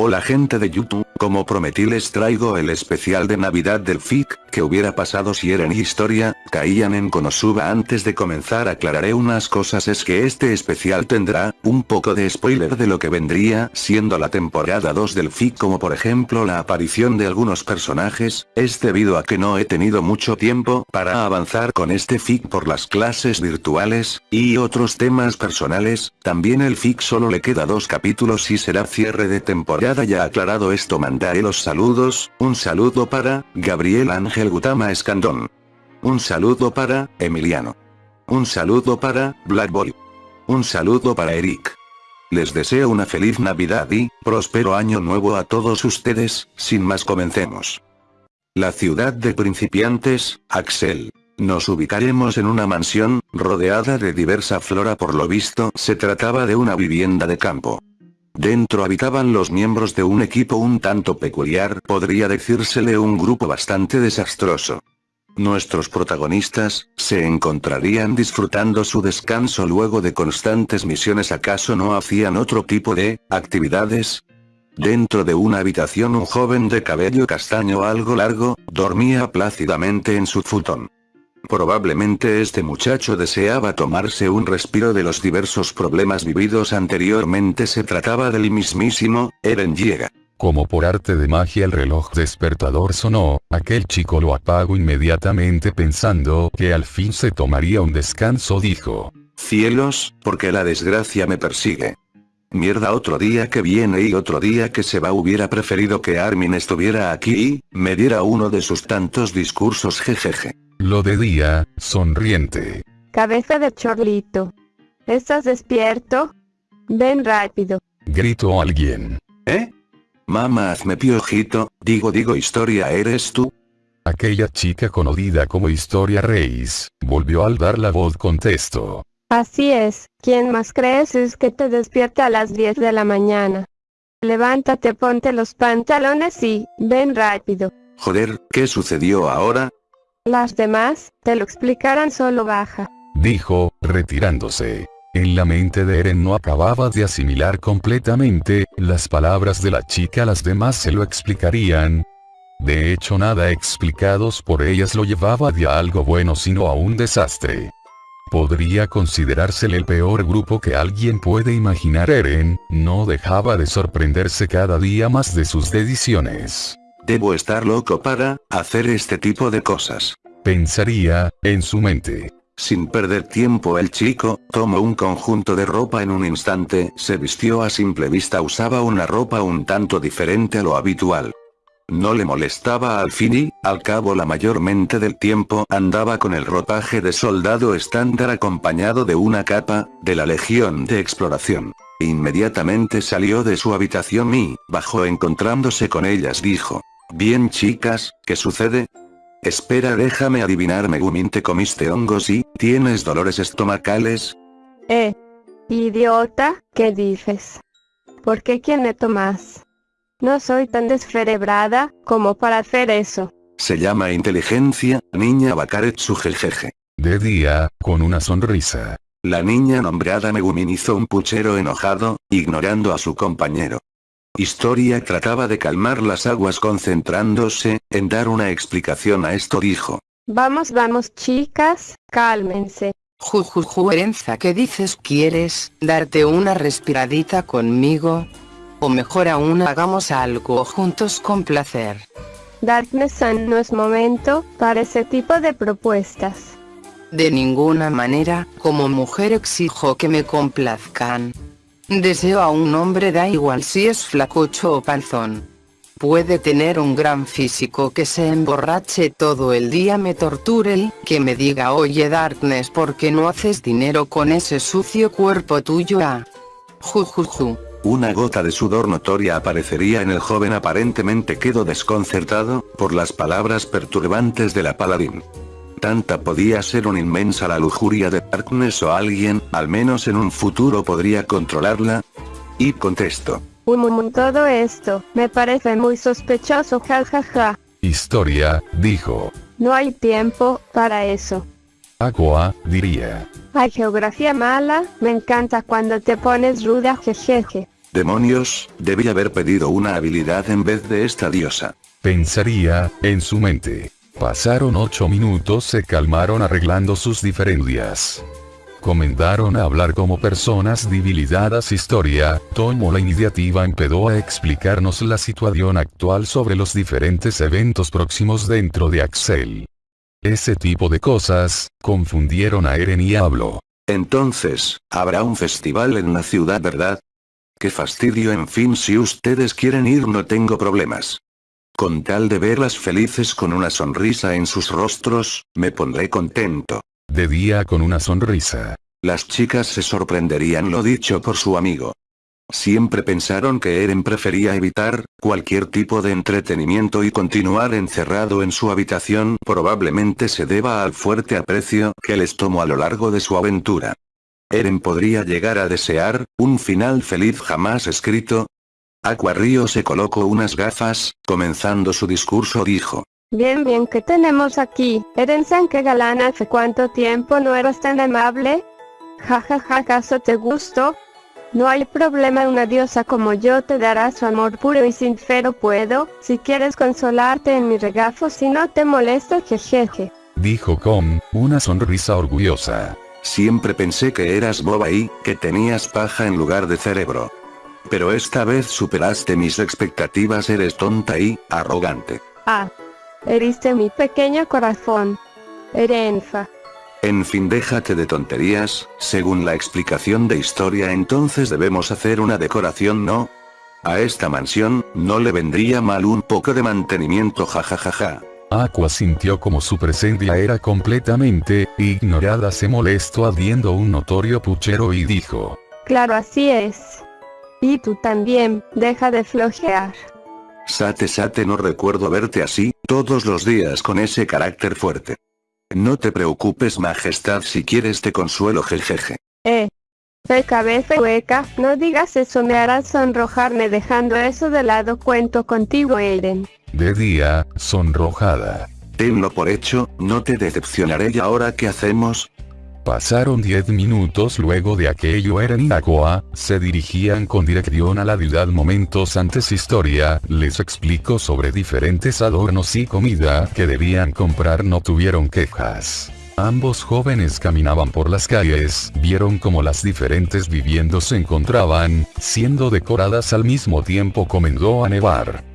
Hola gente de YouTube, como prometí les traigo el especial de Navidad del FIC, que hubiera pasado si Eren y Historia, caían en Konosuba. Antes de comenzar aclararé unas cosas. Es que este especial tendrá, un poco de spoiler de lo que vendría siendo la temporada 2 del FIC como por ejemplo la aparición de algunos personajes, es debido a que no he tenido mucho tiempo para avanzar con este FIC por las clases virtuales, y otros temas personales, también el FIC solo le queda dos capítulos y será cierre de temporada. Ya aclarado esto mandaré los saludos, un saludo para, Gabriel Ángel Gutama Escandón. Un saludo para, Emiliano. Un saludo para, Black Boy. Un saludo para Eric. Les deseo una feliz Navidad y, próspero año nuevo a todos ustedes, sin más comencemos. La ciudad de principiantes, Axel. Nos ubicaremos en una mansión, rodeada de diversa flora por lo visto se trataba de una vivienda de campo. Dentro habitaban los miembros de un equipo un tanto peculiar, podría decírsele un grupo bastante desastroso. Nuestros protagonistas, se encontrarían disfrutando su descanso luego de constantes misiones acaso no hacían otro tipo de, actividades, Dentro de una habitación un joven de cabello castaño algo largo, dormía plácidamente en su futón. Probablemente este muchacho deseaba tomarse un respiro de los diversos problemas vividos anteriormente se trataba del mismísimo, Eren Llega. Como por arte de magia el reloj despertador sonó, aquel chico lo apagó inmediatamente pensando que al fin se tomaría un descanso dijo. Cielos, porque la desgracia me persigue. Mierda otro día que viene y otro día que se va hubiera preferido que Armin estuviera aquí y, me diera uno de sus tantos discursos jejeje. Lo de día, sonriente. Cabeza de chorlito. ¿Estás despierto? Ven rápido. Gritó alguien. ¿Eh? Mamá hazme piojito, digo digo historia eres tú. Aquella chica conocida como Historia Reis, volvió al dar la voz contestó. Así es, ¿quién más crees es que te despierta a las 10 de la mañana? Levántate, ponte los pantalones y, ven rápido. Joder, ¿qué sucedió ahora? Las demás, te lo explicarán solo baja. Dijo, retirándose. En la mente de Eren no acababa de asimilar completamente, las palabras de la chica las demás se lo explicarían. De hecho nada explicados por ellas lo llevaba de a algo bueno sino a un desastre. Podría considerársele el peor grupo que alguien puede imaginar Eren, no dejaba de sorprenderse cada día más de sus decisiones. Debo estar loco para, hacer este tipo de cosas. Pensaría, en su mente. Sin perder tiempo el chico, tomó un conjunto de ropa en un instante, se vistió a simple vista usaba una ropa un tanto diferente a lo habitual. No le molestaba al fin y, al cabo la mayormente del tiempo andaba con el ropaje de soldado estándar acompañado de una capa, de la Legión de Exploración. Inmediatamente salió de su habitación y, bajó encontrándose con ellas dijo, Bien chicas, ¿qué sucede? Espera déjame adivinar Megumin te comiste hongos y, ¿tienes dolores estomacales? Eh. Idiota, ¿qué dices? ¿Por qué quién me tomas? No soy tan descerebrada, como para hacer eso. Se llama inteligencia, niña Bakaretsu jejeje. De día, con una sonrisa. La niña nombrada Megumin hizo un puchero enojado, ignorando a su compañero. Historia trataba de calmar las aguas concentrándose, en dar una explicación a esto dijo. Vamos vamos chicas, cálmense. Jujuju Erenza ¿qué dices? ¿Quieres darte una respiradita conmigo? O mejor aún hagamos algo juntos con placer. Darkness no es momento para ese tipo de propuestas. De ninguna manera, como mujer exijo que me complazcan. Deseo a un hombre da igual si es flacucho o panzón. Puede tener un gran físico que se emborrache todo el día me torture que me diga oye Darkness ¿por qué no haces dinero con ese sucio cuerpo tuyo ah? Jujuju. Una gota de sudor notoria aparecería en el joven aparentemente quedó desconcertado, por las palabras perturbantes de la paladín. Tanta podía ser una inmensa la lujuria de Darkness o alguien, al menos en un futuro podría controlarla. Y contesto. Um, todo esto, me parece muy sospechoso jajaja. Historia, dijo. No hay tiempo, para eso. Aqua, diría. Hay geografía mala, me encanta cuando te pones ruda jejeje. Demonios, debí haber pedido una habilidad en vez de esta diosa. Pensaría, en su mente. Pasaron ocho minutos se calmaron arreglando sus diferencias. Comenzaron a hablar como personas debilitadas historia, tomó la iniciativa empezó a explicarnos la situación actual sobre los diferentes eventos próximos dentro de Axel. Ese tipo de cosas, confundieron a Eren y habló. Entonces, habrá un festival en la ciudad verdad? Qué fastidio en fin si ustedes quieren ir no tengo problemas. Con tal de verlas felices con una sonrisa en sus rostros, me pondré contento. De día con una sonrisa. Las chicas se sorprenderían lo dicho por su amigo. Siempre pensaron que Eren prefería evitar cualquier tipo de entretenimiento y continuar encerrado en su habitación probablemente se deba al fuerte aprecio que les tomó a lo largo de su aventura. Eren podría llegar a desear un final feliz jamás escrito. Aqua Río se colocó unas gafas, comenzando su discurso dijo. Bien bien ¿qué tenemos aquí? Eren-san qué galán hace cuánto tiempo no eras tan amable. Jajaja ja, ¿acaso te gustó? No hay problema una diosa como yo te dará su amor puro y sincero puedo, si quieres consolarte en mi regazo si no te molesto jejeje. Dijo con, una sonrisa orgullosa. Siempre pensé que eras boba y que tenías paja en lugar de cerebro. Pero esta vez superaste mis expectativas eres tonta y, arrogante. Ah. Heriste mi pequeño corazón. Erenfa. En fin déjate de tonterías, según la explicación de historia entonces debemos hacer una decoración ¿no? A esta mansión, no le vendría mal un poco de mantenimiento jajajaja. Aqua sintió como su presencia era completamente ignorada se molestó habiendo un notorio puchero y dijo. Claro así es. Y tú también, deja de flojear. Sate Sate no recuerdo verte así, todos los días con ese carácter fuerte. No te preocupes majestad si quieres te consuelo jejeje. Eh. Fe cabeza hueca, no digas eso me harás sonrojarme dejando eso de lado cuento contigo Eren. De día, sonrojada. Tenlo por hecho, no te decepcionaré y ahora qué hacemos, Pasaron 10 minutos luego de aquello Eren y Aqua, se dirigían con dirección a la ciudad momentos antes historia, les explicó sobre diferentes adornos y comida que debían comprar no tuvieron quejas. Ambos jóvenes caminaban por las calles, vieron cómo las diferentes viviendas se encontraban, siendo decoradas al mismo tiempo comenzó a nevar.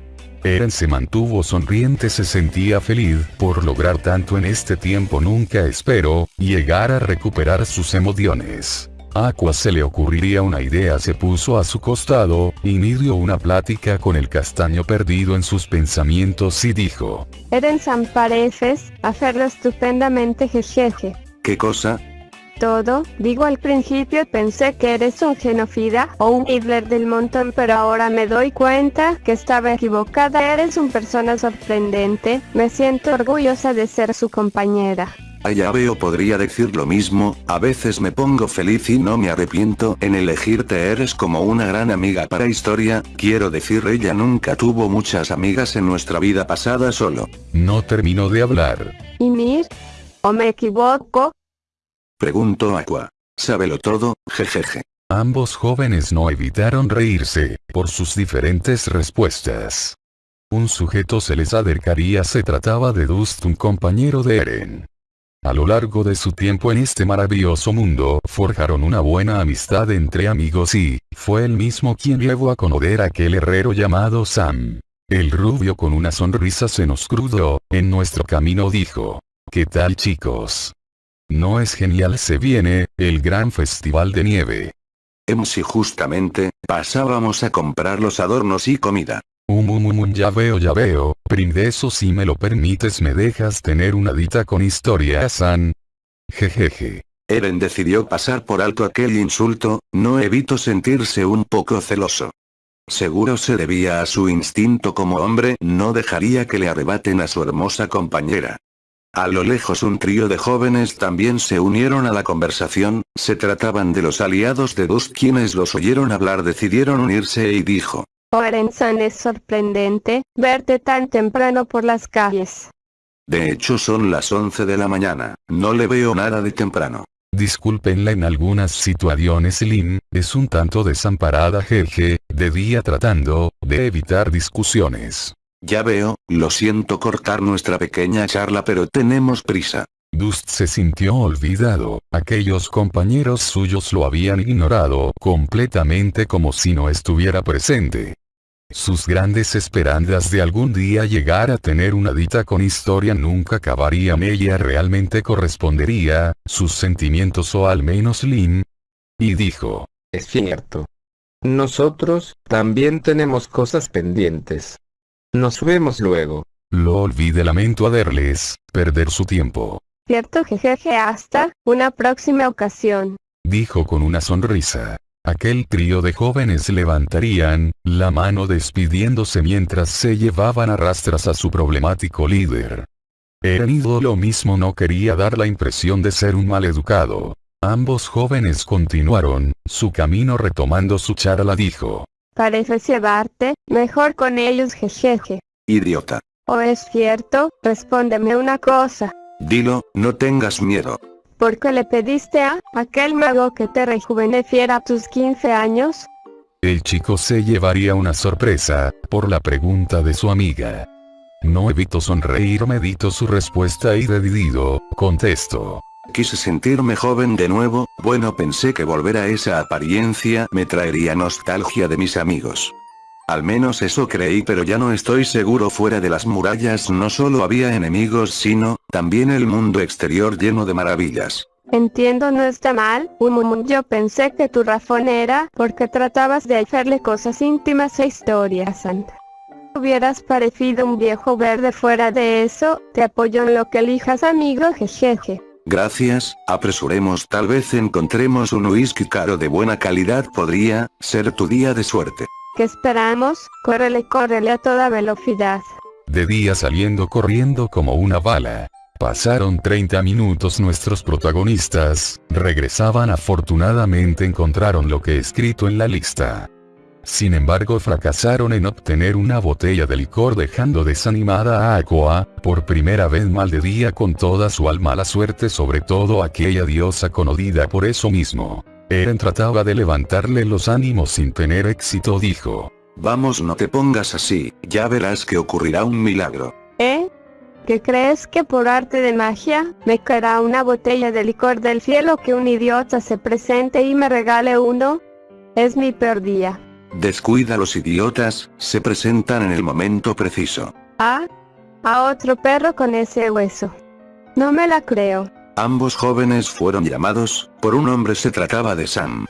Eren se mantuvo sonriente se sentía feliz por lograr tanto en este tiempo nunca espero, llegar a recuperar sus emociones. Aqua se le ocurriría una idea se puso a su costado, inició una plática con el castaño perdido en sus pensamientos y dijo. Eren San pareces, hacerlo estupendamente jejeje. ¿Qué cosa? Todo, digo al principio pensé que eres un genocida o un Hitler del montón pero ahora me doy cuenta que estaba equivocada eres un persona sorprendente, me siento orgullosa de ser su compañera. Allá veo podría decir lo mismo, a veces me pongo feliz y no me arrepiento en elegirte eres como una gran amiga para historia, quiero decir ella nunca tuvo muchas amigas en nuestra vida pasada solo. No terminó de hablar. ¿Y mir? ¿O me equivoco? Preguntó Aqua. Sábelo todo, jejeje. Ambos jóvenes no evitaron reírse, por sus diferentes respuestas. Un sujeto se les acercaría se trataba de Dust un compañero de Eren. A lo largo de su tiempo en este maravilloso mundo, forjaron una buena amistad entre amigos y, fue él mismo quien llevó a conocer a aquel herrero llamado Sam. El rubio con una sonrisa se nos crudó, en nuestro camino dijo. ¿Qué tal chicos? No es genial se viene, el gran festival de nieve. Em si justamente, pasábamos a comprar los adornos y comida. Um, um, um, ya veo ya veo, princeso si me lo permites me dejas tener una dita con historia San. Jejeje. Eren decidió pasar por alto aquel insulto, no evito sentirse un poco celoso. Seguro se debía a su instinto como hombre, no dejaría que le arrebaten a su hermosa compañera. A lo lejos un trío de jóvenes también se unieron a la conversación, se trataban de los aliados de Dust quienes los oyeron hablar decidieron unirse y dijo. Oren-san es sorprendente, verte tan temprano por las calles. De hecho son las 11 de la mañana, no le veo nada de temprano. Discúlpenla en algunas situaciones Lin, es un tanto desamparada jeje, de día tratando, de evitar discusiones. Ya veo, lo siento cortar nuestra pequeña charla pero tenemos prisa. Dust se sintió olvidado, aquellos compañeros suyos lo habían ignorado completamente como si no estuviera presente. Sus grandes esperanzas de algún día llegar a tener una dita con historia nunca acabarían ella realmente correspondería, sus sentimientos o al menos Lin. Y dijo. Es cierto. Nosotros, también tenemos cosas pendientes. Nos vemos luego. Lo olvide lamento a verles, perder su tiempo. Cierto jejeje hasta, una próxima ocasión. Dijo con una sonrisa. Aquel trío de jóvenes levantarían, la mano despidiéndose mientras se llevaban a rastras a su problemático líder. Erenido lo mismo no quería dar la impresión de ser un maleducado. Ambos jóvenes continuaron, su camino retomando su charla dijo. Pareces llevarte, mejor con ellos jejeje. Idiota. ¿O es cierto? Respóndeme una cosa. Dilo, no tengas miedo. ¿Por qué le pediste a aquel mago que te rejuveneciera a tus 15 años? El chico se llevaría una sorpresa, por la pregunta de su amiga. No evito sonreír, medito su respuesta y decidido, contesto. Quise sentirme joven de nuevo, bueno pensé que volver a esa apariencia me traería nostalgia de mis amigos. Al menos eso creí pero ya no estoy seguro fuera de las murallas no solo había enemigos sino, también el mundo exterior lleno de maravillas. Entiendo no está mal, um, yo pensé que tu razón era porque tratabas de hacerle cosas íntimas e historias santa. Hubieras parecido un viejo verde fuera de eso, te apoyo en lo que elijas amigo jejeje. Gracias, apresuremos tal vez encontremos un whisky caro de buena calidad podría, ser tu día de suerte. ¿Qué esperamos? Córrele, córrele a toda velocidad. De día saliendo corriendo como una bala. Pasaron 30 minutos nuestros protagonistas, regresaban afortunadamente encontraron lo que escrito en la lista. Sin embargo fracasaron en obtener una botella de licor dejando desanimada a Aqua, por primera vez mal de día con toda su alma la suerte sobre todo aquella diosa conodida por eso mismo. Eren trataba de levantarle los ánimos sin tener éxito dijo. Vamos no te pongas así, ya verás que ocurrirá un milagro. ¿Eh? ¿Qué crees que por arte de magia, me caerá una botella de licor del cielo que un idiota se presente y me regale uno? Es mi peor día. Descuida los idiotas, se presentan en el momento preciso. Ah, a otro perro con ese hueso. No me la creo. Ambos jóvenes fueron llamados, por un hombre se trataba de Sam.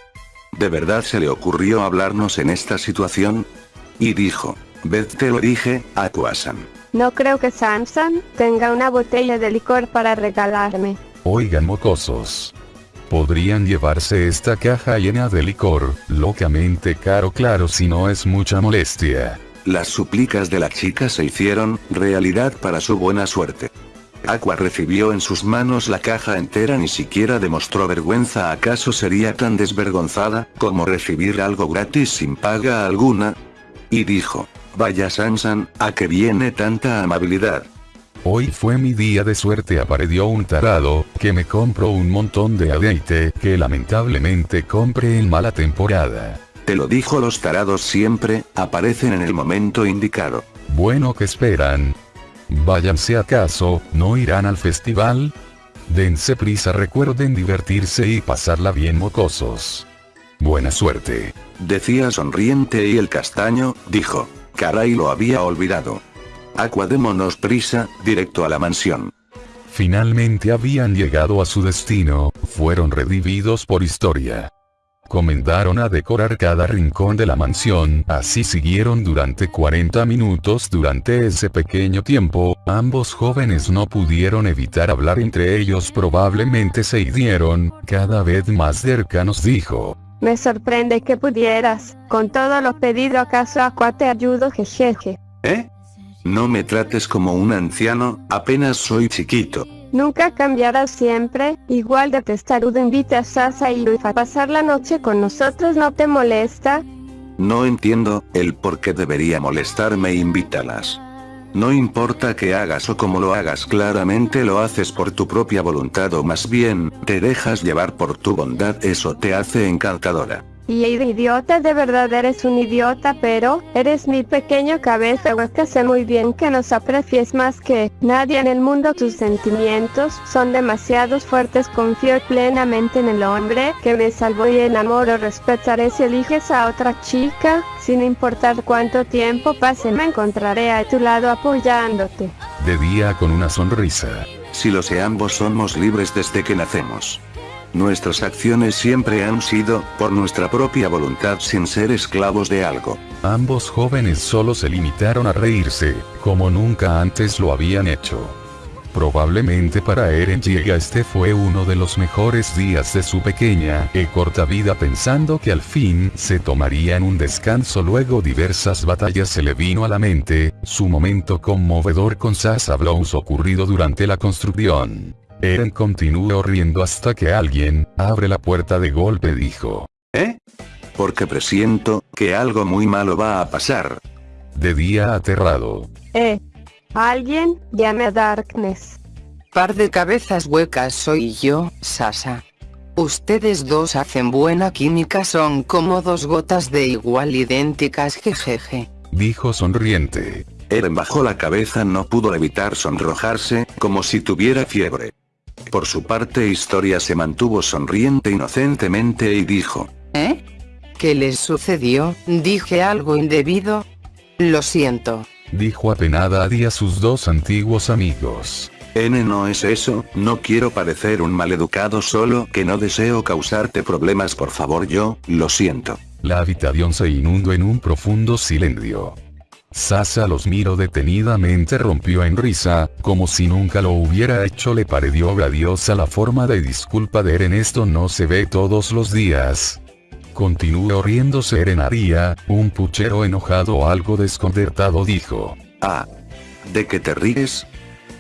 ¿De verdad se le ocurrió hablarnos en esta situación? Y dijo, Beth te lo dije, Aquasan. No creo que Samson tenga una botella de licor para regalarme. Oigan mocosos. Podrían llevarse esta caja llena de licor, locamente caro claro si no es mucha molestia. Las súplicas de la chica se hicieron, realidad para su buena suerte. Aqua recibió en sus manos la caja entera ni siquiera demostró vergüenza acaso sería tan desvergonzada, como recibir algo gratis sin paga alguna. Y dijo, vaya Sansan, ¿a qué viene tanta amabilidad? Hoy fue mi día de suerte apareció un tarado, que me compró un montón de aceite, que lamentablemente compré en mala temporada. Te lo dijo los tarados siempre, aparecen en el momento indicado. Bueno que esperan, Váyanse acaso, ¿no irán al festival? Dense prisa recuerden divertirse y pasarla bien mocosos. Buena suerte. Decía sonriente y el castaño, dijo. Caray lo había olvidado. Aqua démonos prisa, directo a la mansión. Finalmente habían llegado a su destino, fueron redividos por historia comenzaron a decorar cada rincón de la mansión, así siguieron durante 40 minutos durante ese pequeño tiempo, ambos jóvenes no pudieron evitar hablar entre ellos probablemente se hirieron, cada vez más cercanos dijo. Me sorprende que pudieras, con todo lo pedido acaso Aqua te ayudo jejeje. ¿Eh? No me trates como un anciano, apenas soy chiquito. Nunca cambiarás siempre, igual de testarudo invita a Sasa y Luis a pasar la noche con nosotros ¿no te molesta? No entiendo, el por qué debería molestarme invítalas. No importa que hagas o cómo lo hagas claramente lo haces por tu propia voluntad o más bien, te dejas llevar por tu bondad eso te hace encantadora. Y idiota de verdad eres un idiota pero, eres mi pequeño cabeza hueca sé muy bien que nos aprecies más que nadie en el mundo tus sentimientos son demasiados fuertes confío plenamente en el hombre que me salvó y enamoro respetaré si eliges a otra chica, sin importar cuánto tiempo pase me encontraré a tu lado apoyándote. De día con una sonrisa. Si lo sé ambos somos libres desde que nacemos. Nuestras acciones siempre han sido, por nuestra propia voluntad sin ser esclavos de algo. Ambos jóvenes solo se limitaron a reírse, como nunca antes lo habían hecho. Probablemente para Eren Llega este fue uno de los mejores días de su pequeña y corta vida pensando que al fin se tomarían un descanso luego diversas batallas se le vino a la mente, su momento conmovedor con Sasa Blows ocurrido durante la construcción. Eren continuó riendo hasta que alguien, abre la puerta de golpe dijo. ¿Eh? Porque presiento, que algo muy malo va a pasar. De día aterrado. Eh. Alguien, llame a Darkness. Par de cabezas huecas soy yo, Sasa. Ustedes dos hacen buena química son como dos gotas de igual idénticas jejeje. Dijo sonriente. Eren bajó la cabeza no pudo evitar sonrojarse, como si tuviera fiebre. Por su parte Historia se mantuvo sonriente inocentemente y dijo. ¿Eh? ¿Qué les sucedió? ¿Dije algo indebido? Lo siento. Dijo apenada a sus dos antiguos amigos. N no es eso, no quiero parecer un maleducado solo que no deseo causarte problemas por favor yo, lo siento. La habitación se inundó en un profundo silencio. Sasa los miró detenidamente rompió en risa, como si nunca lo hubiera hecho le pareció grandiosa la forma de disculpa de Eren esto no se ve todos los días. Continuó riéndose Eren un puchero enojado algo desconcertado dijo. Ah. ¿De qué te ríes?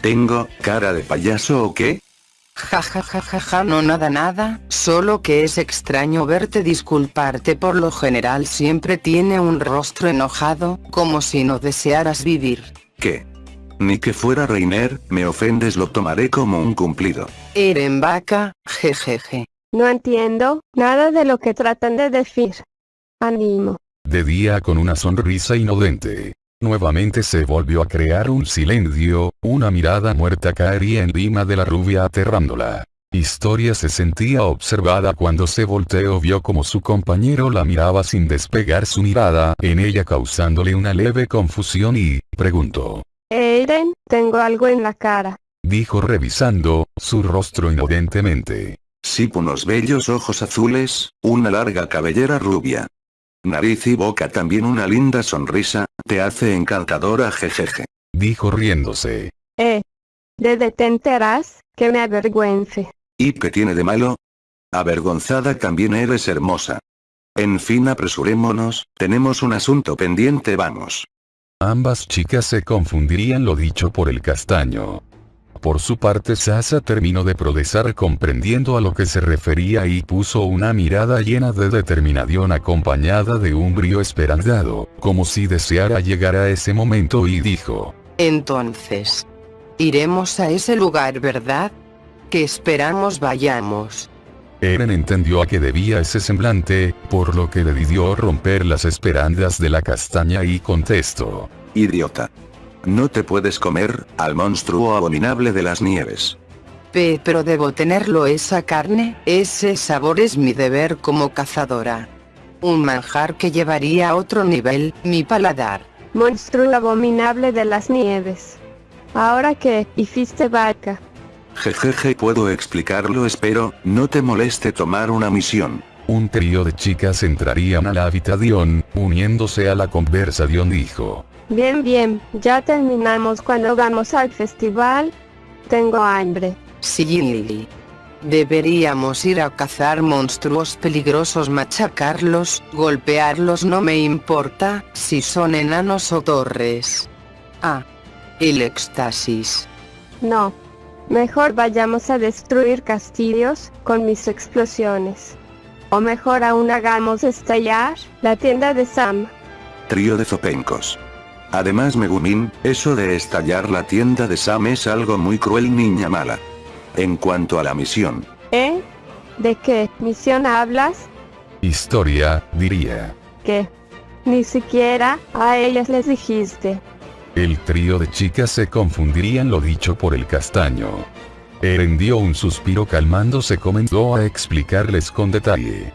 ¿Tengo cara de payaso o qué? Ja ja ja ja ja no nada nada, solo que es extraño verte disculparte por lo general siempre tiene un rostro enojado, como si no desearas vivir. ¿Qué? Ni que fuera Reiner, me ofendes lo tomaré como un cumplido. Eren vaca, jejeje. No entiendo, nada de lo que tratan de decir. Animo. De día con una sonrisa inodente. Nuevamente se volvió a crear un silencio, una mirada muerta caería encima de la rubia aterrándola. Historia se sentía observada cuando se volteó vio como su compañero la miraba sin despegar su mirada en ella causándole una leve confusión y, preguntó. Eren, tengo algo en la cara. Dijo revisando, su rostro inocentemente. Sí, unos bellos ojos azules, una larga cabellera rubia. Nariz y boca también una linda sonrisa, te hace encantadora jejeje. Dijo riéndose. Eh. ¿De te enteras? Que me avergüence. ¿Y qué tiene de malo? Avergonzada también eres hermosa. En fin apresurémonos, tenemos un asunto pendiente vamos. Ambas chicas se confundirían lo dicho por el castaño. Por su parte Sasa terminó de procesar comprendiendo a lo que se refería y puso una mirada llena de determinación acompañada de un brío esperanzado, como si deseara llegar a ese momento y dijo. Entonces. Iremos a ese lugar ¿verdad? Que esperamos vayamos. Eren entendió a qué debía ese semblante, por lo que decidió romper las esperanzas de la castaña y contestó. Idiota. No te puedes comer, al monstruo abominable de las nieves. P pero debo tenerlo esa carne, ese sabor es mi deber como cazadora. Un manjar que llevaría a otro nivel, mi paladar. Monstruo abominable de las nieves. Ahora que, hiciste vaca. Jejeje puedo explicarlo espero, no te moleste tomar una misión. Un trío de chicas entrarían a la habitación, uniéndose a la conversación dijo. Bien bien, ya terminamos cuando vamos al festival. Tengo hambre. Sí. Deberíamos ir a cazar monstruos peligrosos machacarlos, golpearlos no me importa, si son enanos o torres. Ah. El éxtasis. No. Mejor vayamos a destruir castillos, con mis explosiones. O mejor aún hagamos estallar, la tienda de Sam. Trío de zopencos. Además Megumin, eso de estallar la tienda de Sam es algo muy cruel niña mala. En cuanto a la misión. ¿Eh? ¿De qué misión hablas? Historia, diría. ¿Qué? Ni siquiera a ellas les dijiste. El trío de chicas se confundiría en lo dicho por el castaño. Eren dio un suspiro calmándose comenzó a explicarles con detalle.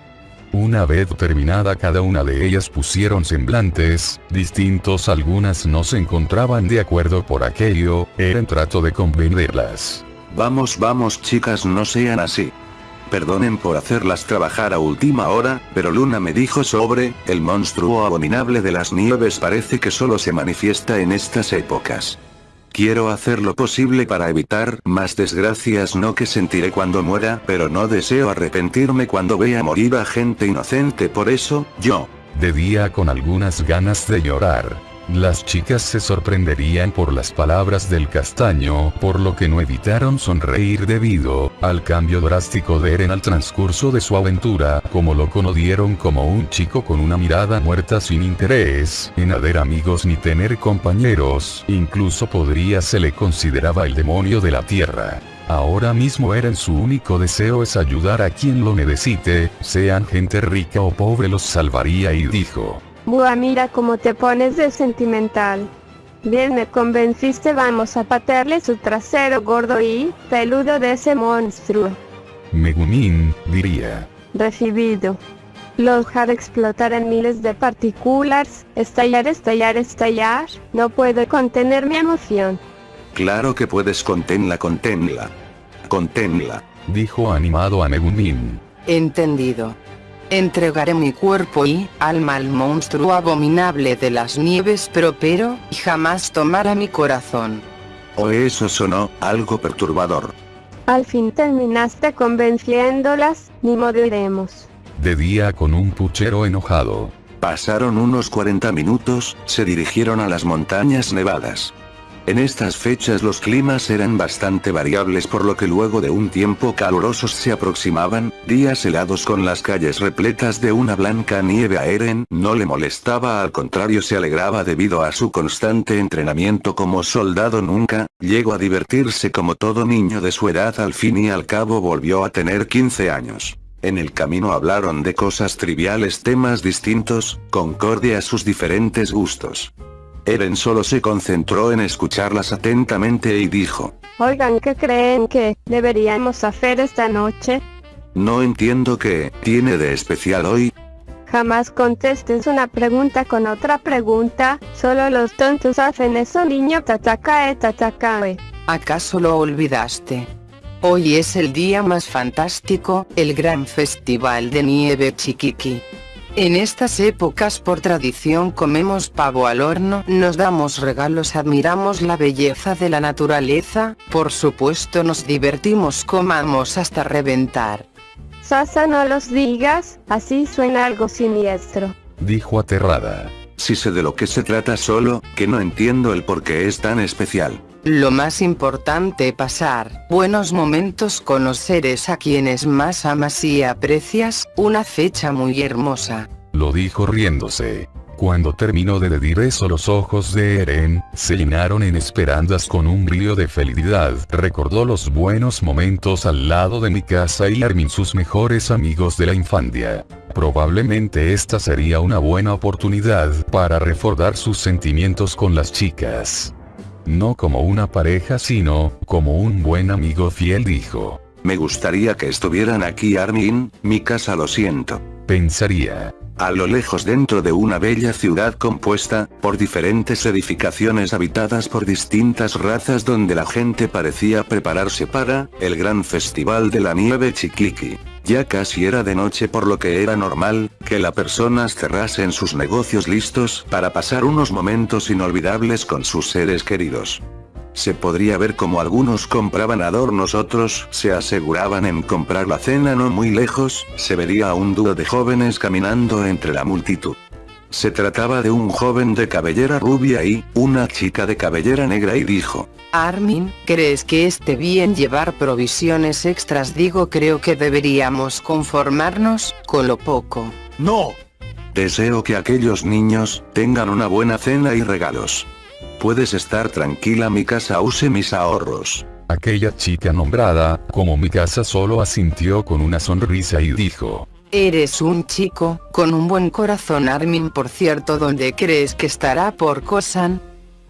Una vez terminada cada una de ellas pusieron semblantes, distintos algunas no se encontraban de acuerdo por aquello, Eren trató de convencerlas. Vamos vamos chicas no sean así. Perdonen por hacerlas trabajar a última hora, pero Luna me dijo sobre, el monstruo abominable de las nieves parece que solo se manifiesta en estas épocas. Quiero hacer lo posible para evitar más desgracias no que sentiré cuando muera, pero no deseo arrepentirme cuando vea morir a gente inocente por eso, yo. De día con algunas ganas de llorar. Las chicas se sorprenderían por las palabras del castaño, por lo que no evitaron sonreír debido al cambio drástico de Eren al transcurso de su aventura, como lo conocieron como un chico con una mirada muerta sin interés en haber amigos ni tener compañeros, incluso podría se le consideraba el demonio de la tierra. Ahora mismo Eren su único deseo es ayudar a quien lo necesite, sean gente rica o pobre los salvaría y dijo, Buah, mira cómo te pones de sentimental. Bien me convenciste, vamos a patearle su trasero gordo y peludo de ese monstruo. Megumin, diría. Recibido. Los haré explotar en miles de partículas, estallar, estallar, estallar, no puedo contener mi emoción. Claro que puedes contenla, contenla. Contenla. Dijo animado a Megumin. Entendido. Entregaré mi cuerpo y alma al monstruo abominable de las nieves pero pero, y jamás tomará mi corazón. O eso sonó, algo perturbador. Al fin terminaste convenciéndolas, ni modo iremos. De día con un puchero enojado. Pasaron unos 40 minutos, se dirigieron a las montañas nevadas. En estas fechas los climas eran bastante variables por lo que luego de un tiempo calurosos se aproximaban, días helados con las calles repletas de una blanca nieve a Eren no le molestaba al contrario se alegraba debido a su constante entrenamiento como soldado nunca, llegó a divertirse como todo niño de su edad al fin y al cabo volvió a tener 15 años. En el camino hablaron de cosas triviales temas distintos, concorde a sus diferentes gustos. Eren solo se concentró en escucharlas atentamente y dijo. Oigan, ¿qué creen que deberíamos hacer esta noche? No entiendo qué tiene de especial hoy. Jamás contestes una pregunta con otra pregunta, solo los tontos hacen eso niño tatakae tatakae. ¿Acaso lo olvidaste? Hoy es el día más fantástico, el gran festival de nieve chiquiqui. En estas épocas por tradición comemos pavo al horno, nos damos regalos, admiramos la belleza de la naturaleza, por supuesto nos divertimos, comamos hasta reventar. Sasa no los digas, así suena algo siniestro. Dijo aterrada. Si sé de lo que se trata solo, que no entiendo el por qué es tan especial. Lo más importante pasar buenos momentos con los seres a quienes más amas y aprecias, una fecha muy hermosa. Lo dijo riéndose. Cuando terminó de decir eso los ojos de Eren, se llenaron en esperanzas con un brillo de felicidad. Recordó los buenos momentos al lado de mi casa y Armin sus mejores amigos de la infancia. Probablemente esta sería una buena oportunidad para reforzar sus sentimientos con las chicas. No como una pareja sino, como un buen amigo fiel dijo. Me gustaría que estuvieran aquí Armin, mi casa lo siento. Pensaría. A lo lejos dentro de una bella ciudad compuesta, por diferentes edificaciones habitadas por distintas razas donde la gente parecía prepararse para, el gran festival de la nieve chiquiqui. Ya casi era de noche por lo que era normal, que las personas cerrasen sus negocios listos para pasar unos momentos inolvidables con sus seres queridos. Se podría ver como algunos compraban adornos otros se aseguraban en comprar la cena no muy lejos, se vería a un dúo de jóvenes caminando entre la multitud. Se trataba de un joven de cabellera rubia y, una chica de cabellera negra y dijo, Armin, ¿crees que esté bien llevar provisiones extras? Digo creo que deberíamos conformarnos, con lo poco. No. Deseo que aquellos niños tengan una buena cena y regalos. Puedes estar tranquila, mi casa use mis ahorros. Aquella chica nombrada, como mi casa solo asintió con una sonrisa y dijo. Eres un chico, con un buen corazón Armin por cierto ¿dónde crees que estará por Kosan?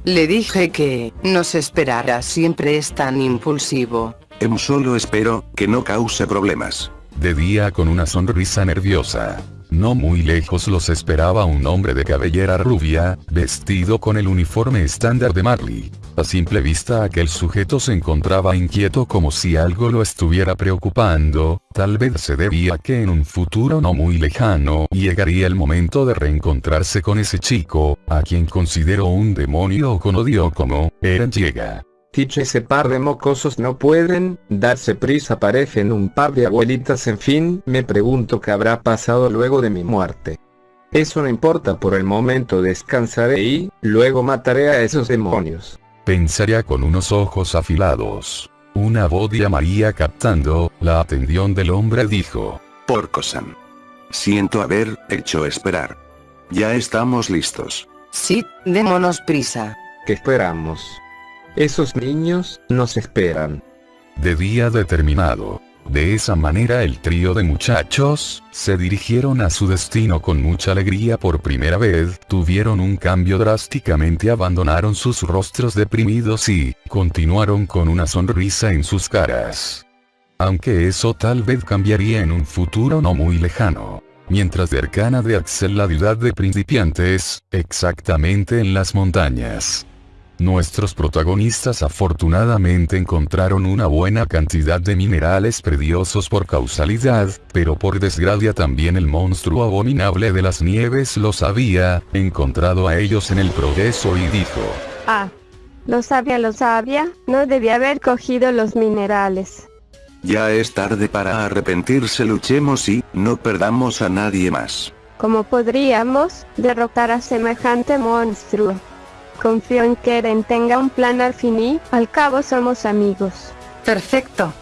Le dije que, nos esperará siempre es tan impulsivo. Em solo espero, que no cause problemas. De día con una sonrisa nerviosa. No muy lejos los esperaba un hombre de cabellera rubia, vestido con el uniforme estándar de Marley. A simple vista aquel sujeto se encontraba inquieto como si algo lo estuviera preocupando, tal vez se debía que en un futuro no muy lejano llegaría el momento de reencontrarse con ese chico, a quien consideró un demonio o con odio como, Eren llega. Dicho ese par de mocosos no pueden darse prisa parecen un par de abuelitas en fin, me pregunto qué habrá pasado luego de mi muerte. Eso no importa por el momento descansaré y, luego mataré a esos demonios. Pensaría con unos ojos afilados. Una voz de María captando la atención del hombre dijo. Porcosan. Siento haber hecho esperar. Ya estamos listos. Sí, démonos prisa. ¿Qué esperamos? Esos niños, nos esperan. De día determinado. De esa manera el trío de muchachos, se dirigieron a su destino con mucha alegría por primera vez, tuvieron un cambio drásticamente abandonaron sus rostros deprimidos y, continuaron con una sonrisa en sus caras. Aunque eso tal vez cambiaría en un futuro no muy lejano. Mientras cercana de Axel la ciudad de principiantes, exactamente en las montañas. Nuestros protagonistas afortunadamente encontraron una buena cantidad de minerales preciosos por causalidad, pero por desgracia también el monstruo abominable de las nieves los había encontrado a ellos en el progreso y dijo. Ah. Lo sabía, lo sabía, no debía haber cogido los minerales. Ya es tarde para arrepentirse, luchemos y no perdamos a nadie más. ¿Cómo podríamos derrotar a semejante monstruo? Confío en que Eren tenga un plan al fin y, al cabo somos amigos. Perfecto.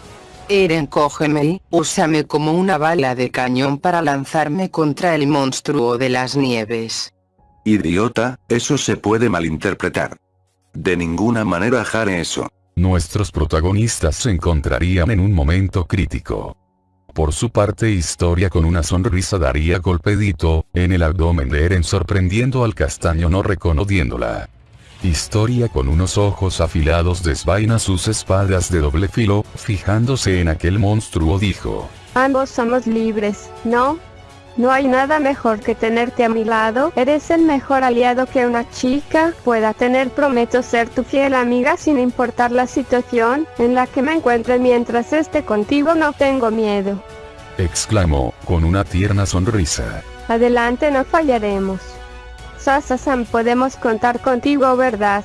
Eren cógeme y, úsame como una bala de cañón para lanzarme contra el monstruo de las nieves. Idiota, eso se puede malinterpretar. De ninguna manera haré eso. Nuestros protagonistas se encontrarían en un momento crítico. Por su parte Historia con una sonrisa daría golpedito, en el abdomen de Eren sorprendiendo al castaño no reconociéndola. Historia con unos ojos afilados desvaina sus espadas de doble filo, fijándose en aquel monstruo dijo. Ambos somos libres, ¿no? No hay nada mejor que tenerte a mi lado, eres el mejor aliado que una chica pueda tener. Prometo ser tu fiel amiga sin importar la situación en la que me encuentre mientras esté contigo no tengo miedo. Exclamó, con una tierna sonrisa. Adelante no fallaremos. Sasa-san podemos contar contigo verdad.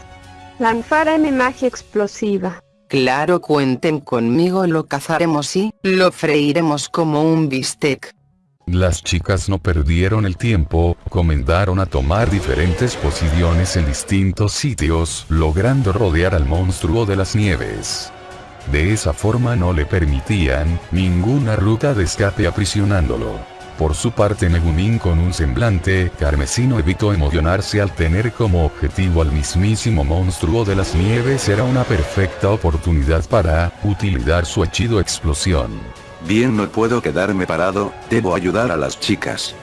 Lanzaré mi magia explosiva. Claro cuenten conmigo lo cazaremos y, lo freiremos como un bistec. Las chicas no perdieron el tiempo, comenzaron a tomar diferentes posiciones en distintos sitios, logrando rodear al monstruo de las nieves. De esa forma no le permitían, ninguna ruta de escape aprisionándolo. Por su parte Megumin con un semblante carmesino evitó emocionarse al tener como objetivo al mismísimo monstruo de las nieves era una perfecta oportunidad para utilizar su hechizo explosión. Bien no puedo quedarme parado, debo ayudar a las chicas.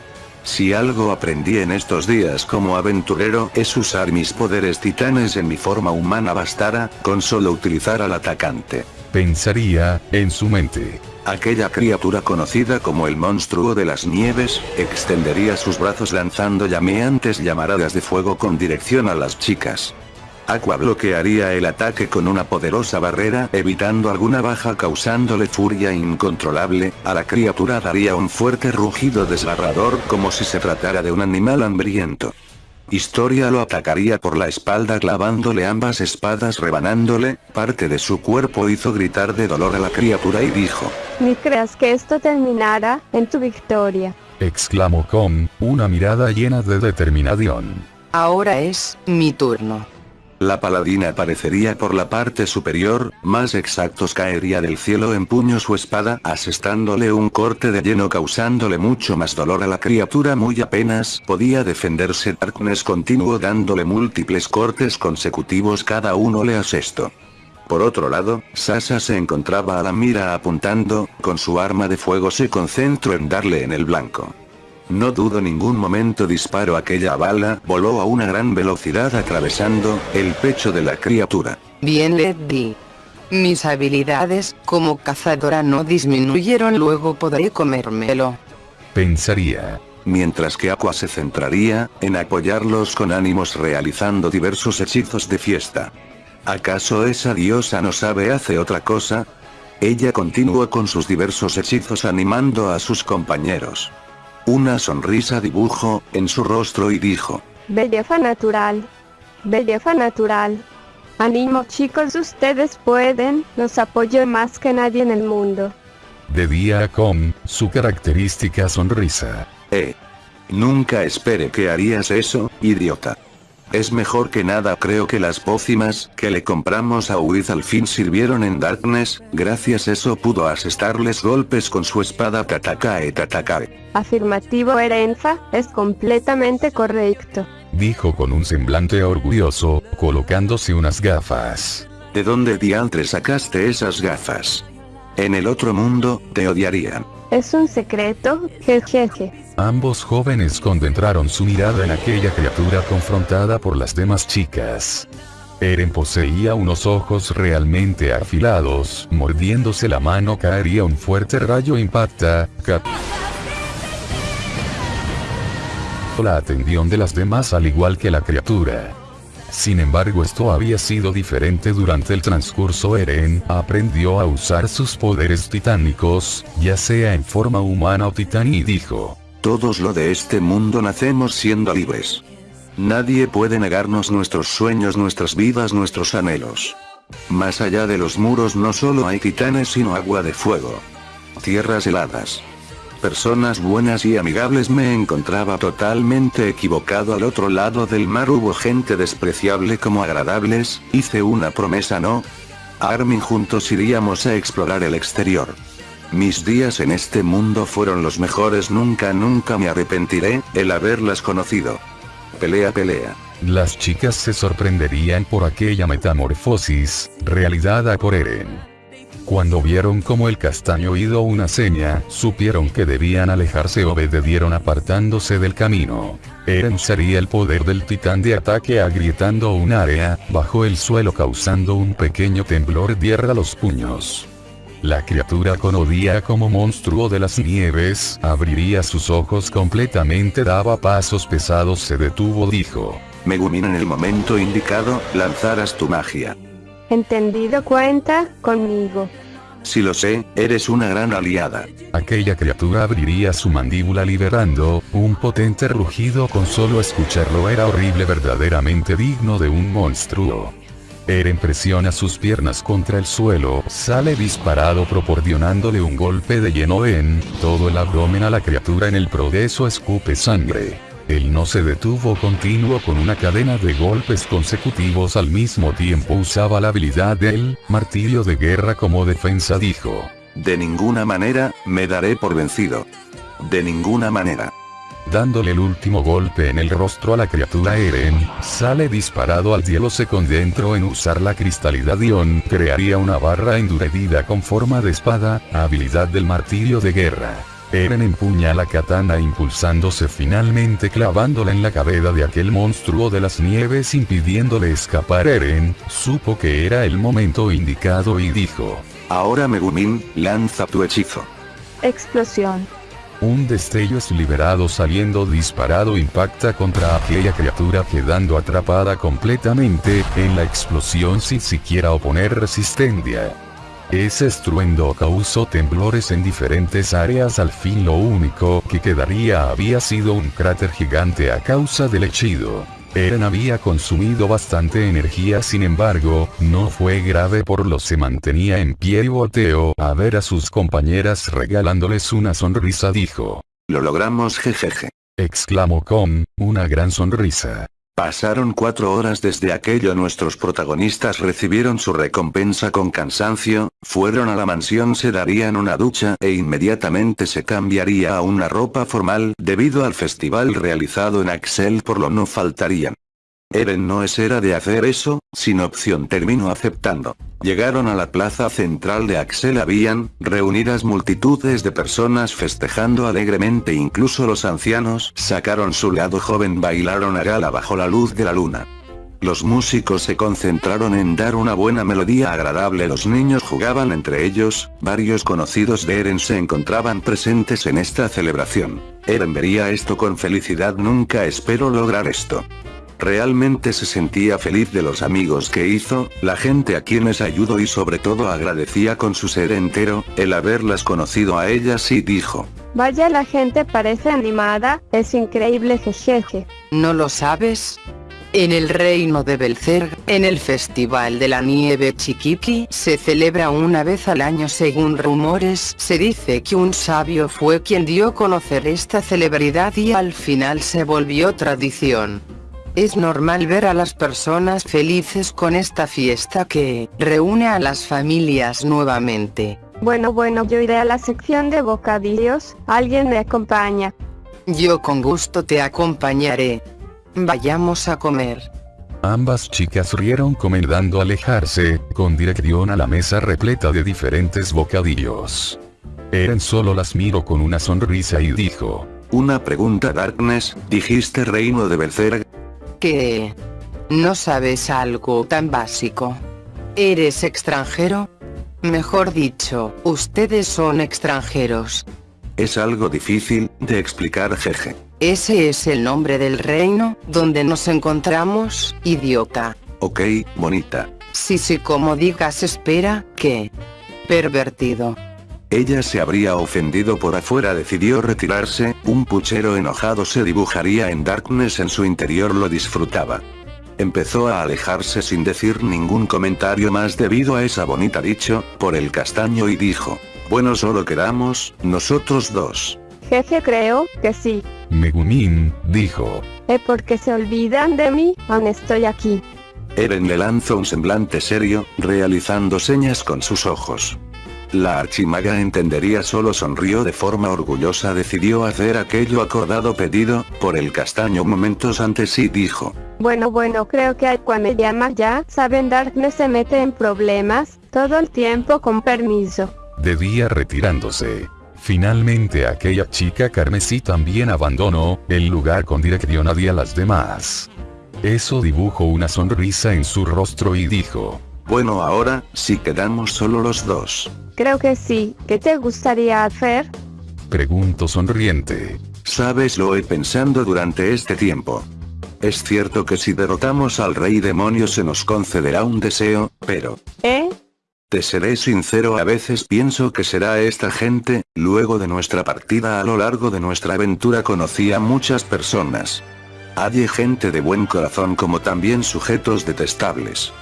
Si algo aprendí en estos días como aventurero es usar mis poderes titanes en mi forma humana bastara, con solo utilizar al atacante. Pensaría, en su mente. Aquella criatura conocida como el monstruo de las nieves, extendería sus brazos lanzando llameantes llamaradas de fuego con dirección a las chicas. Aqua bloquearía el ataque con una poderosa barrera evitando alguna baja causándole furia incontrolable, a la criatura daría un fuerte rugido desgarrador como si se tratara de un animal hambriento. Historia lo atacaría por la espalda clavándole ambas espadas rebanándole, parte de su cuerpo hizo gritar de dolor a la criatura y dijo. Ni creas que esto terminará en tu victoria. Exclamó con una mirada llena de determinación. Ahora es mi turno. La paladina aparecería por la parte superior, más exactos caería del cielo en puño su espada, asestándole un corte de lleno causándole mucho más dolor a la criatura muy apenas podía defenderse Darkness continuó dándole múltiples cortes consecutivos cada uno le asestó. Por otro lado, Sasa se encontraba a la mira apuntando, con su arma de fuego se concentró en darle en el blanco. No dudo ningún momento disparo aquella bala, voló a una gran velocidad atravesando el pecho de la criatura. Bien Leddy. Mis habilidades como cazadora no disminuyeron luego podré comérmelo. Pensaría. Mientras que Aqua se centraría, en apoyarlos con ánimos realizando diversos hechizos de fiesta. ¿Acaso esa diosa no sabe hace otra cosa? Ella continuó con sus diversos hechizos animando a sus compañeros. Una sonrisa dibujó en su rostro y dijo. Belleza natural. Belleza natural. Ánimo chicos ustedes pueden, los apoyo más que nadie en el mundo. Debía con su característica sonrisa. Eh. Nunca espere que harías eso, idiota. Es mejor que nada creo que las pócimas que le compramos a Wiz al fin sirvieron en Darkness, gracias eso pudo asestarles golpes con su espada Tatakae Tatakae. Afirmativo Erenza, es completamente correcto. Dijo con un semblante orgulloso, colocándose unas gafas. ¿De dónde diantre sacaste esas gafas? En el otro mundo, te odiarían. Es un secreto, jejeje. Ambos jóvenes concentraron su mirada en aquella criatura confrontada por las demás chicas. Eren poseía unos ojos realmente afilados, mordiéndose la mano caería un fuerte rayo impacta, la atención de las demás al igual que la criatura. Sin embargo esto había sido diferente durante el transcurso Eren aprendió a usar sus poderes titánicos, ya sea en forma humana o titán y dijo. Todos lo de este mundo nacemos siendo libres. Nadie puede negarnos nuestros sueños, nuestras vidas, nuestros anhelos. Más allá de los muros no solo hay titanes sino agua de fuego. Tierras heladas personas buenas y amigables me encontraba totalmente equivocado al otro lado del mar hubo gente despreciable como agradables, hice una promesa no. Armin juntos iríamos a explorar el exterior. Mis días en este mundo fueron los mejores nunca nunca me arrepentiré, el haberlas conocido. Pelea pelea. Las chicas se sorprenderían por aquella metamorfosis, realizada por Eren. Cuando vieron como el castaño hizo una seña, supieron que debían alejarse obedecieron apartándose del camino. Eren sería el poder del titán de ataque agrietando un área, bajo el suelo causando un pequeño temblor tierra los puños. La criatura con odia como monstruo de las nieves, abriría sus ojos completamente daba pasos pesados se detuvo dijo. Megumin en el momento indicado, lanzarás tu magia. Entendido cuenta, conmigo. Si lo sé, eres una gran aliada. Aquella criatura abriría su mandíbula liberando, un potente rugido con solo escucharlo era horrible verdaderamente digno de un monstruo. Eren presiona sus piernas contra el suelo, sale disparado proporcionándole un golpe de lleno en todo el abdomen a la criatura en el progreso escupe sangre. Él no se detuvo continuo con una cadena de golpes consecutivos al mismo tiempo usaba la habilidad del martillo de guerra como defensa dijo. De ninguna manera, me daré por vencido. De ninguna manera. Dándole el último golpe en el rostro a la criatura Eren, sale disparado al cielo se concentró en usar la cristalidad Ion, crearía una barra endurecida con forma de espada, habilidad del martillo de guerra. Eren empuña la katana impulsándose finalmente clavándola en la cabeza de aquel monstruo de las nieves impidiéndole escapar Eren, supo que era el momento indicado y dijo. Ahora Megumin, lanza tu hechizo. Explosión. Un destello es liberado saliendo disparado impacta contra aquella criatura quedando atrapada completamente en la explosión sin siquiera oponer resistencia. Ese estruendo causó temblores en diferentes áreas al fin lo único que quedaría había sido un cráter gigante a causa del hechido. Eren había consumido bastante energía sin embargo, no fue grave por lo se mantenía en pie y volteó a ver a sus compañeras regalándoles una sonrisa dijo. Lo logramos jejeje. Exclamó con una gran sonrisa. Pasaron cuatro horas desde aquello nuestros protagonistas recibieron su recompensa con cansancio, fueron a la mansión se darían una ducha e inmediatamente se cambiaría a una ropa formal debido al festival realizado en Axel por lo no faltarían. Eren no es era de hacer eso, sin opción terminó aceptando. Llegaron a la plaza central de Axel habían, reunidas multitudes de personas festejando alegremente incluso los ancianos sacaron su lado joven bailaron a gala bajo la luz de la luna. Los músicos se concentraron en dar una buena melodía agradable los niños jugaban entre ellos, varios conocidos de Eren se encontraban presentes en esta celebración. Eren vería esto con felicidad nunca espero lograr esto. Realmente se sentía feliz de los amigos que hizo, la gente a quienes ayudó y sobre todo agradecía con su ser entero, el haberlas conocido a ellas y dijo. Vaya la gente parece animada, es increíble jejeje. ¿No lo sabes? En el reino de Belzerg, en el Festival de la Nieve Chiquiqui, se celebra una vez al año según rumores, se dice que un sabio fue quien dio a conocer esta celebridad y al final se volvió tradición. Es normal ver a las personas felices con esta fiesta que reúne a las familias nuevamente. Bueno bueno yo iré a la sección de bocadillos, alguien me acompaña. Yo con gusto te acompañaré. Vayamos a comer. Ambas chicas rieron comendando alejarse, con dirección a la mesa repleta de diferentes bocadillos. Eren solo las miró con una sonrisa y dijo. Una pregunta Darkness, dijiste reino de Berserk, ¿Qué? ¿No sabes algo tan básico? ¿Eres extranjero? Mejor dicho, ustedes son extranjeros. Es algo difícil de explicar jeje. Ese es el nombre del reino, donde nos encontramos, idiota. Ok, bonita. Sí sí como digas espera, ¿qué? Pervertido. Ella se habría ofendido por afuera decidió retirarse, un puchero enojado se dibujaría en Darkness en su interior lo disfrutaba. Empezó a alejarse sin decir ningún comentario más debido a esa bonita dicho, por el castaño y dijo, bueno solo quedamos, nosotros dos. Jeje creo, que sí. Megumin, dijo. ¿Eh porque se olvidan de mí? Aún estoy aquí. Eren le lanzó un semblante serio, realizando señas con sus ojos. La archimaga entendería solo sonrió de forma orgullosa decidió hacer aquello acordado pedido, por el castaño momentos antes y dijo. Bueno bueno creo que Aqua me llama ya, saben Darkness se mete en problemas, todo el tiempo con permiso. Debía retirándose. Finalmente aquella chica carmesí también abandonó, el lugar con dirección hacia las demás. Eso dibujó una sonrisa en su rostro y dijo. Bueno ahora, si quedamos solo los dos. Creo que sí, ¿qué te gustaría hacer? Pregunto sonriente. Sabes lo he pensando durante este tiempo. Es cierto que si derrotamos al rey demonio se nos concederá un deseo, pero... ¿Eh? Te seré sincero a veces pienso que será esta gente, luego de nuestra partida a lo largo de nuestra aventura conocí a muchas personas. Hay gente de buen corazón como también sujetos detestables.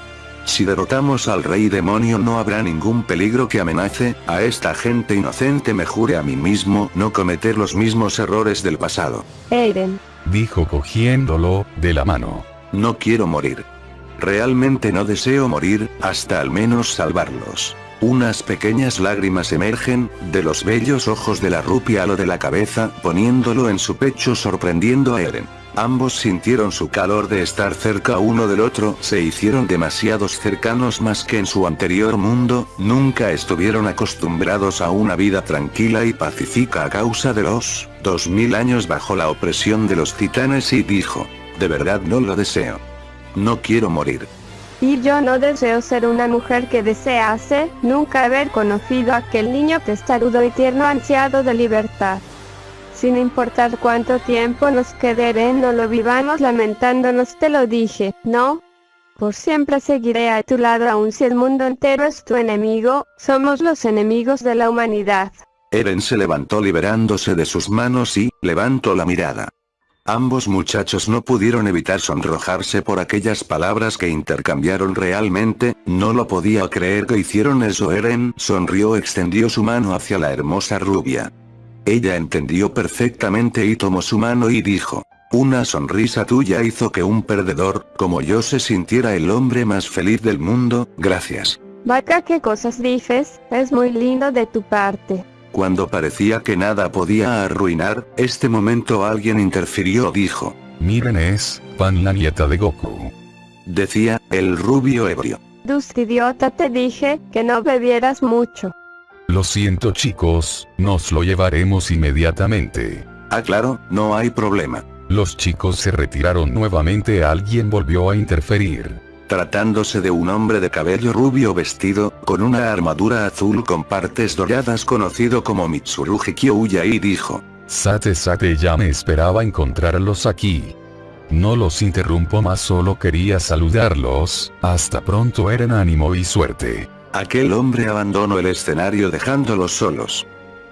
Si derrotamos al rey demonio no habrá ningún peligro que amenace, a esta gente inocente me jure a mí mismo no cometer los mismos errores del pasado. Eren. Dijo cogiéndolo, de la mano. No quiero morir. Realmente no deseo morir, hasta al menos salvarlos. Unas pequeñas lágrimas emergen, de los bellos ojos de la rupia a lo de la cabeza, poniéndolo en su pecho sorprendiendo a Eren. Ambos sintieron su calor de estar cerca uno del otro, se hicieron demasiados cercanos más que en su anterior mundo, nunca estuvieron acostumbrados a una vida tranquila y pacífica a causa de los 2000 años bajo la opresión de los titanes y dijo, de verdad no lo deseo. No quiero morir. Y yo no deseo ser una mujer que desease nunca haber conocido a aquel niño testarudo y tierno ansiado de libertad. Sin importar cuánto tiempo nos quede no lo vivamos lamentándonos te lo dije, ¿no? Por siempre seguiré a tu lado aun si el mundo entero es tu enemigo, somos los enemigos de la humanidad. Eren se levantó liberándose de sus manos y, levantó la mirada. Ambos muchachos no pudieron evitar sonrojarse por aquellas palabras que intercambiaron realmente, no lo podía creer que hicieron eso Eren sonrió extendió su mano hacia la hermosa rubia. Ella entendió perfectamente y tomó su mano y dijo. Una sonrisa tuya hizo que un perdedor, como yo se sintiera el hombre más feliz del mundo, gracias. Vaca, ¿qué cosas dices? Es muy lindo de tu parte. Cuando parecía que nada podía arruinar, este momento alguien interfirió dijo. Miren es, Pan la nieta de Goku. Decía, el rubio ebrio. Dus idiota te dije, que no bebieras mucho. Lo siento chicos, nos lo llevaremos inmediatamente. Ah claro, no hay problema. Los chicos se retiraron nuevamente alguien volvió a interferir. Tratándose de un hombre de cabello rubio vestido, con una armadura azul con partes doradas conocido como Mitsurugi Kyouya y dijo. Sate Sate ya me esperaba encontrarlos aquí. No los interrumpo más solo quería saludarlos, hasta pronto Eren ánimo y suerte. Aquel hombre abandonó el escenario dejándolos solos.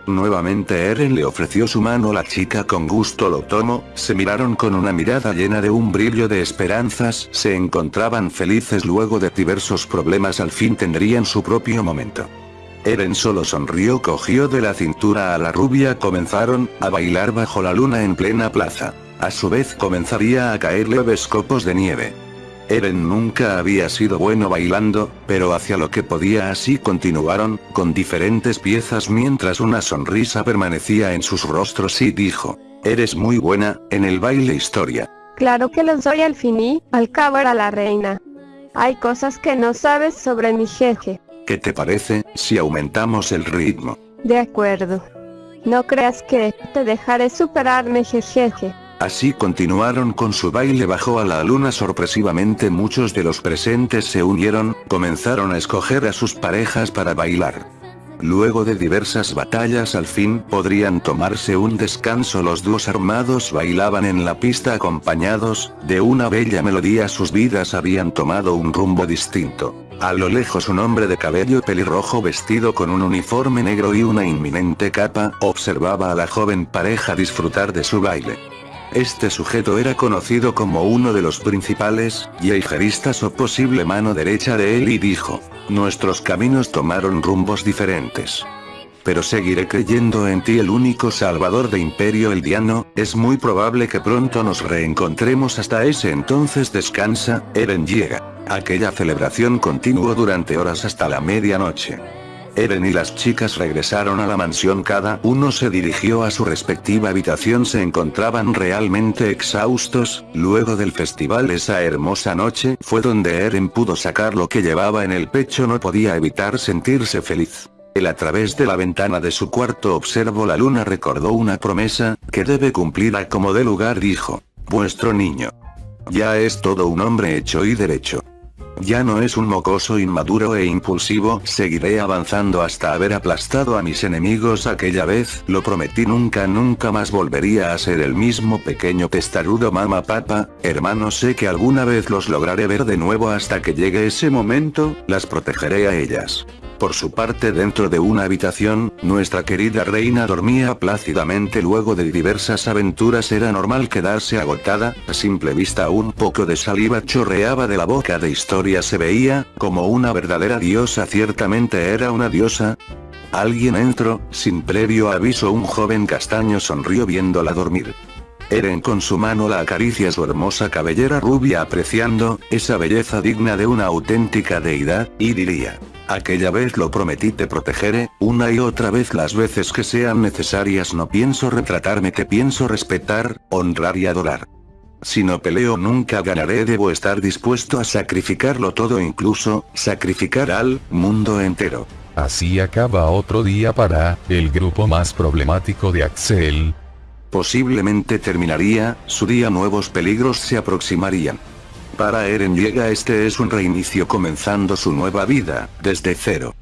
Nuevamente Eren le ofreció su mano la chica con gusto lo tomó, se miraron con una mirada llena de un brillo de esperanzas, se encontraban felices luego de diversos problemas al fin tendrían su propio momento. Eren solo sonrió cogió de la cintura a la rubia comenzaron, a bailar bajo la luna en plena plaza. A su vez comenzaría a caer leves copos de nieve. Eren nunca había sido bueno bailando, pero hacia lo que podía así continuaron, con diferentes piezas mientras una sonrisa permanecía en sus rostros y dijo, eres muy buena, en el baile historia. Claro que lo soy al fin y, al cabo era la reina. Hay cosas que no sabes sobre mi jeje. ¿Qué te parece, si aumentamos el ritmo? De acuerdo. No creas que, te dejaré superarme jejeje. Así continuaron con su baile bajo a la luna sorpresivamente muchos de los presentes se unieron, comenzaron a escoger a sus parejas para bailar. Luego de diversas batallas al fin podrían tomarse un descanso los dúos armados bailaban en la pista acompañados, de una bella melodía sus vidas habían tomado un rumbo distinto. A lo lejos un hombre de cabello pelirrojo vestido con un uniforme negro y una inminente capa, observaba a la joven pareja disfrutar de su baile. Este sujeto era conocido como uno de los principales, yeijeristas o posible mano derecha de él y dijo, nuestros caminos tomaron rumbos diferentes. Pero seguiré creyendo en ti el único salvador de Imperio Eldiano, es muy probable que pronto nos reencontremos hasta ese entonces descansa, Eren llega. Aquella celebración continuó durante horas hasta la medianoche. Eren y las chicas regresaron a la mansión cada uno se dirigió a su respectiva habitación se encontraban realmente exhaustos, luego del festival esa hermosa noche fue donde Eren pudo sacar lo que llevaba en el pecho no podía evitar sentirse feliz. Él a través de la ventana de su cuarto observó la luna recordó una promesa, que debe cumplir a como de lugar dijo, vuestro niño. Ya es todo un hombre hecho y derecho. Ya no es un mocoso inmaduro e impulsivo, seguiré avanzando hasta haber aplastado a mis enemigos aquella vez, lo prometí nunca nunca más volvería a ser el mismo pequeño testarudo mama papa, hermano sé que alguna vez los lograré ver de nuevo hasta que llegue ese momento, las protegeré a ellas. Por su parte dentro de una habitación, nuestra querida reina dormía plácidamente luego de diversas aventuras era normal quedarse agotada, a simple vista un poco de saliva chorreaba de la boca de historia se veía, como una verdadera diosa ciertamente era una diosa. Alguien entró, sin previo aviso un joven castaño sonrió viéndola dormir. Eren con su mano la acaricia su hermosa cabellera rubia apreciando, esa belleza digna de una auténtica deidad, y diría. Aquella vez lo prometí te protegeré, una y otra vez las veces que sean necesarias no pienso retratarme te pienso respetar, honrar y adorar. Si no peleo nunca ganaré debo estar dispuesto a sacrificarlo todo incluso, sacrificar al mundo entero. Así acaba otro día para, el grupo más problemático de Axel. Posiblemente terminaría, su día nuevos peligros se aproximarían. Para Eren llega este es un reinicio comenzando su nueva vida, desde cero.